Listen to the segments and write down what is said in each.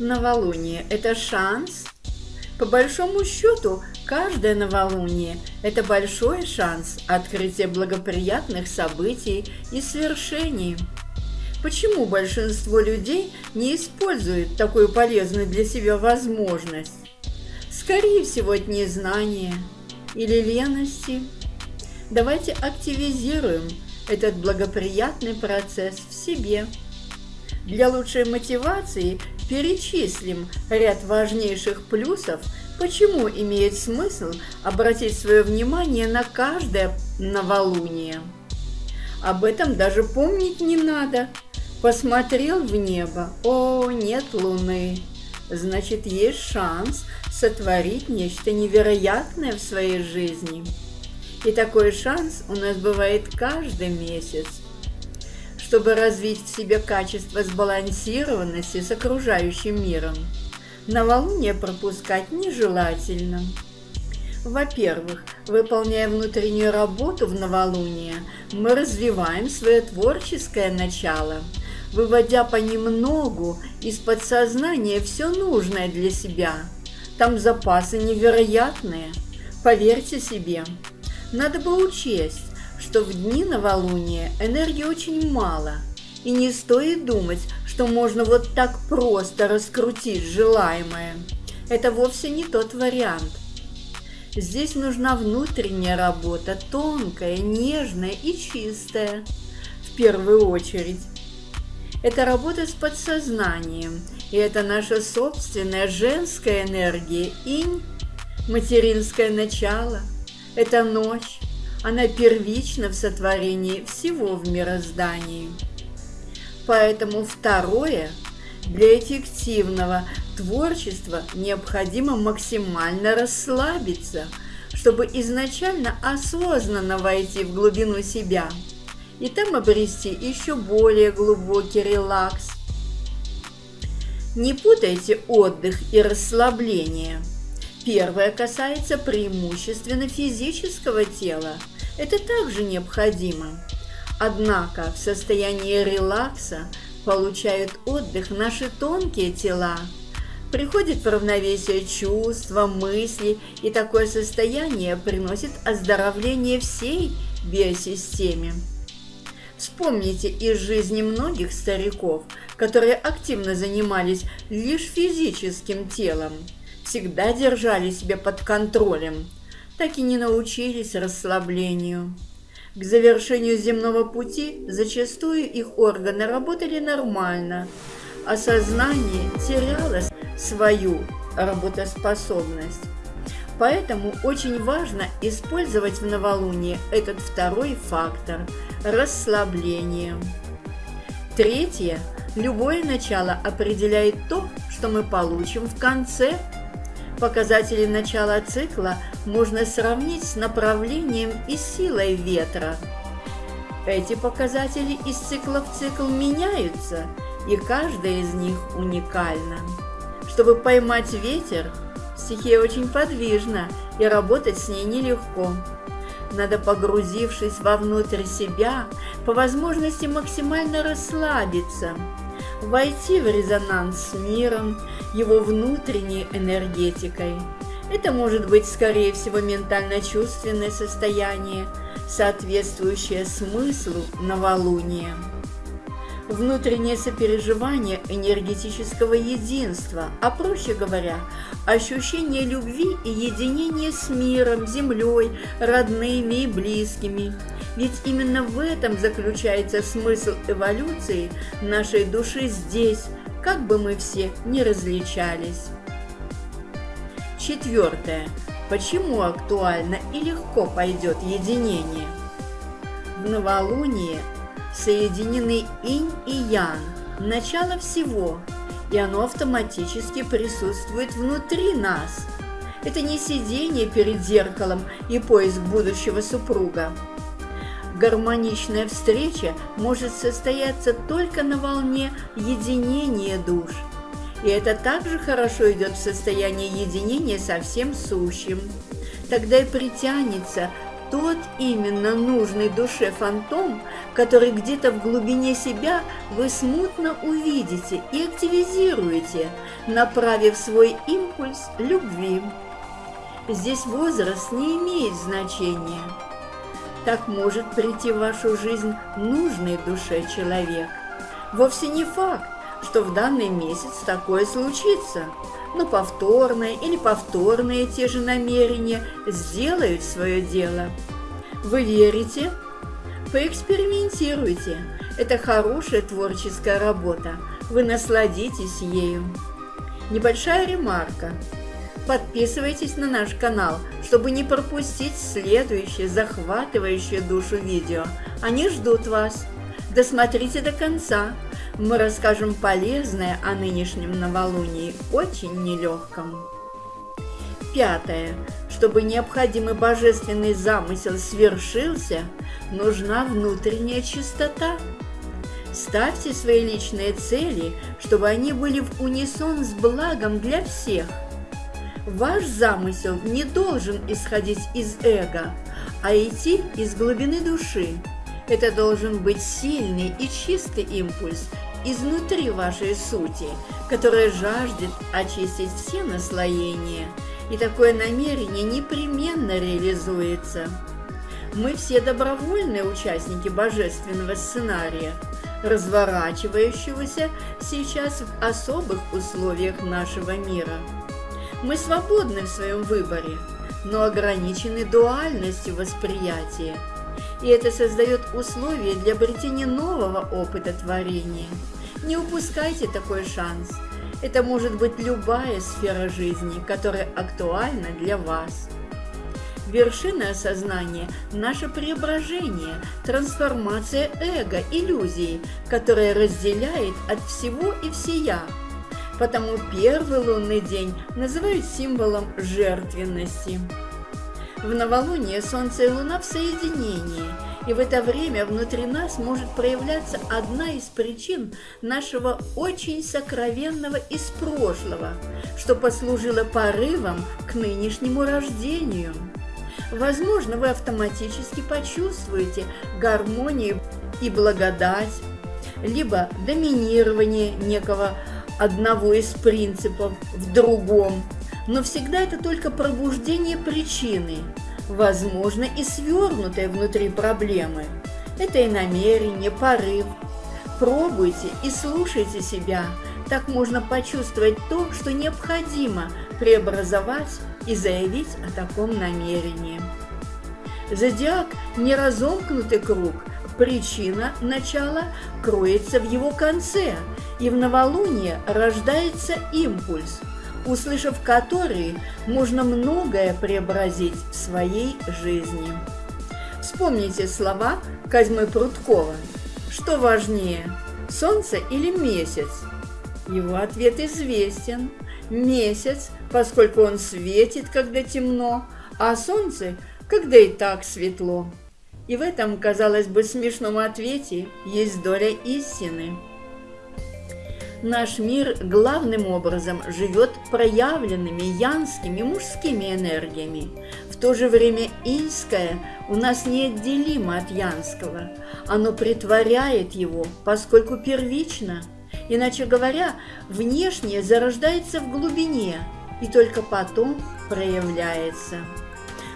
Новолуние – это шанс? По большому счету, каждое новолуние – это большой шанс открытия благоприятных событий и свершений. Почему большинство людей не используют такую полезную для себя возможность? Скорее всего, от незнания или лености. Давайте активизируем этот благоприятный процесс в себе. Для лучшей мотивации перечислим ряд важнейших плюсов, почему имеет смысл обратить свое внимание на каждое новолуние. Об этом даже помнить не надо. Посмотрел в небо, о, нет луны. Значит, есть шанс сотворить нечто невероятное в своей жизни. И такой шанс у нас бывает каждый месяц чтобы развить в себе качество сбалансированности с окружающим миром. Новолуние пропускать нежелательно. Во-первых, выполняя внутреннюю работу в новолуние, мы развиваем свое творческое начало, выводя понемногу из подсознания все нужное для себя. Там запасы невероятные, поверьте себе. Надо бы учесть, что в дни новолуния энергии очень мало, и не стоит думать, что можно вот так просто раскрутить желаемое. Это вовсе не тот вариант. Здесь нужна внутренняя работа, тонкая, нежная и чистая, в первую очередь. Это работа с подсознанием, и это наша собственная женская энергия, инь, материнское начало, это ночь, она первична в сотворении всего в мироздании. Поэтому второе, для эффективного творчества необходимо максимально расслабиться, чтобы изначально осознанно войти в глубину себя и там обрести еще более глубокий релакс. Не путайте отдых и расслабление. Первое касается преимущественно физического тела – это также необходимо. Однако в состоянии релакса получают отдых наши тонкие тела. Приходит в равновесие чувства, мысли, и такое состояние приносит оздоровление всей биосистеме. Вспомните из жизни многих стариков, которые активно занимались лишь физическим телом, всегда держали себя под контролем – так и не научились расслаблению. К завершению земного пути зачастую их органы работали нормально, а сознание теряло свою работоспособность. Поэтому очень важно использовать в новолуние этот второй фактор – расслабление. Третье. Любое начало определяет то, что мы получим в конце Показатели начала цикла можно сравнить с направлением и силой ветра. Эти показатели из цикла в цикл меняются, и каждая из них уникальна. Чтобы поймать ветер, стихия очень подвижна, и работать с ней нелегко. Надо, погрузившись вовнутрь себя, по возможности максимально расслабиться – войти в резонанс с миром, его внутренней энергетикой. Это может быть, скорее всего, ментально-чувственное состояние, соответствующее смыслу новолуния. Внутреннее сопереживание энергетического единства, а проще говоря, ощущение любви и единения с миром, землей, родными и близкими – ведь именно в этом заключается смысл эволюции нашей души здесь, как бы мы все ни различались. Четвертое. Почему актуально и легко пойдет единение? В новолуние соединены инь и ян, начало всего, и оно автоматически присутствует внутри нас. Это не сидение перед зеркалом и поиск будущего супруга. Гармоничная встреча может состояться только на волне единения душ. И это также хорошо идет в состоянии единения со всем сущим. Тогда и притянется тот именно нужный душе фантом, который где-то в глубине себя вы смутно увидите и активизируете, направив свой импульс любви. Здесь возраст не имеет значения. Так может прийти в вашу жизнь нужный душе человек. Вовсе не факт, что в данный месяц такое случится, но повторное или повторные те же намерения сделают свое дело. Вы верите? Поэкспериментируйте. Это хорошая творческая работа. Вы насладитесь ею. Небольшая ремарка. Подписывайтесь на наш канал, чтобы не пропустить следующее захватывающее душу видео. Они ждут вас. Досмотрите до конца. Мы расскажем полезное о нынешнем новолунии, очень нелегком. Пятое. Чтобы необходимый божественный замысел свершился, нужна внутренняя чистота. Ставьте свои личные цели, чтобы они были в унисон с благом для всех – Ваш замысел не должен исходить из эго, а идти из глубины души. Это должен быть сильный и чистый импульс изнутри вашей сути, которая жаждет очистить все наслоения. И такое намерение непременно реализуется. Мы все добровольные участники божественного сценария, разворачивающегося сейчас в особых условиях нашего мира. Мы свободны в своем выборе, но ограничены дуальностью восприятия. И это создает условия для обретения нового опыта творения. Не упускайте такой шанс. Это может быть любая сфера жизни, которая актуальна для вас. Вершина осознания – наше преображение, трансформация эго, иллюзии, которая разделяет от всего и всея – потому первый лунный день называют символом жертвенности. В новолуние Солнце и Луна в соединении, и в это время внутри нас может проявляться одна из причин нашего очень сокровенного из прошлого, что послужило порывом к нынешнему рождению. Возможно, вы автоматически почувствуете гармонию и благодать, либо доминирование некого одного из принципов в другом, но всегда это только пробуждение причины, возможно и свернутое внутри проблемы. Это и намерение, порыв. Пробуйте и слушайте себя, так можно почувствовать то, что необходимо преобразовать и заявить о таком намерении. Зодиак – не разомкнутый круг, причина начала кроется в его конце – и в новолуние рождается импульс, услышав который, можно многое преобразить в своей жизни. Вспомните слова Козьмы Прудкова. Что важнее, солнце или месяц? Его ответ известен. Месяц, поскольку он светит, когда темно, а солнце, когда и так светло. И в этом, казалось бы, смешном ответе есть доля истины. Наш мир главным образом живет проявленными янскими мужскими энергиями. В то же время инское у нас неотделимо от янского. Оно притворяет его, поскольку первично. Иначе говоря, внешнее зарождается в глубине и только потом проявляется.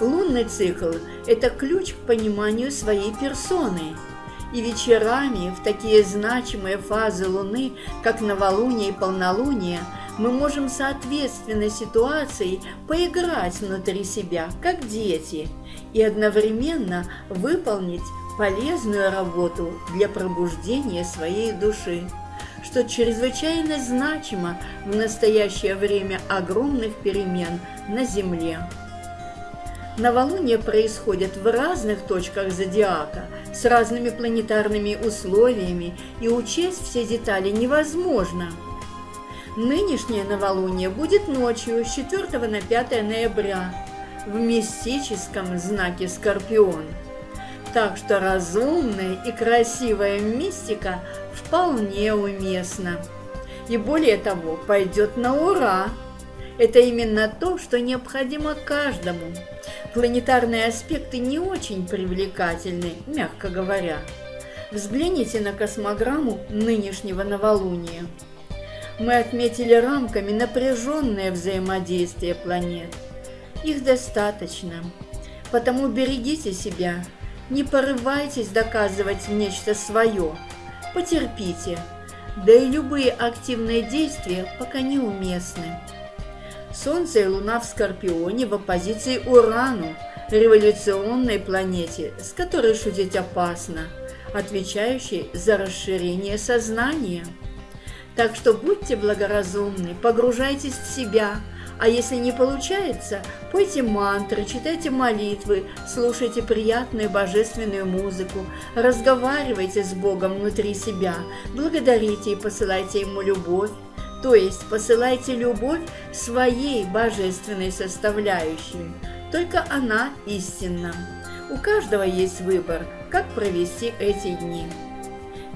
Лунный цикл – это ключ к пониманию своей персоны – и вечерами в такие значимые фазы Луны, как новолуние и полнолуние, мы можем соответственно ситуации поиграть внутри себя, как дети, и одновременно выполнить полезную работу для пробуждения своей души, что чрезвычайно значимо в настоящее время огромных перемен на Земле. Новолуние происходит в разных точках зодиака с разными планетарными условиями, и учесть все детали невозможно. Нынешнее новолуние будет ночью с 4 на 5 ноября в мистическом знаке Скорпион. Так что разумная и красивая мистика вполне уместна. И более того, пойдет на ура – это именно то, что необходимо каждому. Планетарные аспекты не очень привлекательны, мягко говоря. Взгляните на космограмму нынешнего новолуния. Мы отметили рамками напряженное взаимодействие планет. Их достаточно. Потому берегите себя, не порывайтесь доказывать нечто свое, потерпите, да и любые активные действия пока неуместны. Солнце и Луна в Скорпионе в оппозиции Урану, революционной планете, с которой шутить опасно, отвечающей за расширение сознания. Так что будьте благоразумны, погружайтесь в себя, а если не получается, пойте мантры, читайте молитвы, слушайте приятную божественную музыку, разговаривайте с Богом внутри себя, благодарите и посылайте Ему любовь, то есть посылайте любовь своей божественной составляющей. Только она истинна. У каждого есть выбор, как провести эти дни.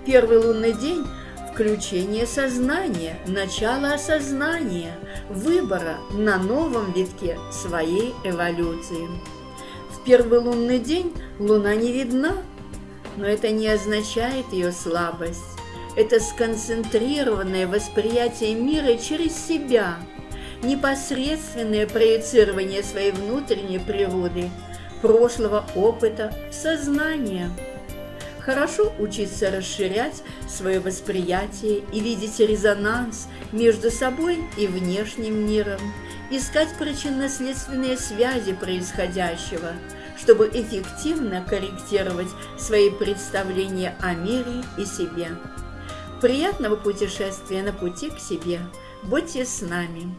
Первый лунный день – включение сознания, начало осознания, выбора на новом витке своей эволюции. В первый лунный день Луна не видна, но это не означает ее слабость это сконцентрированное восприятие мира через себя, непосредственное проецирование своей внутренней природы, прошлого опыта в сознание. Хорошо учиться расширять свое восприятие и видеть резонанс между собой и внешним миром, искать причинно-следственные связи происходящего, чтобы эффективно корректировать свои представления о мире и себе. Приятного путешествия на пути к себе. Будьте с нами!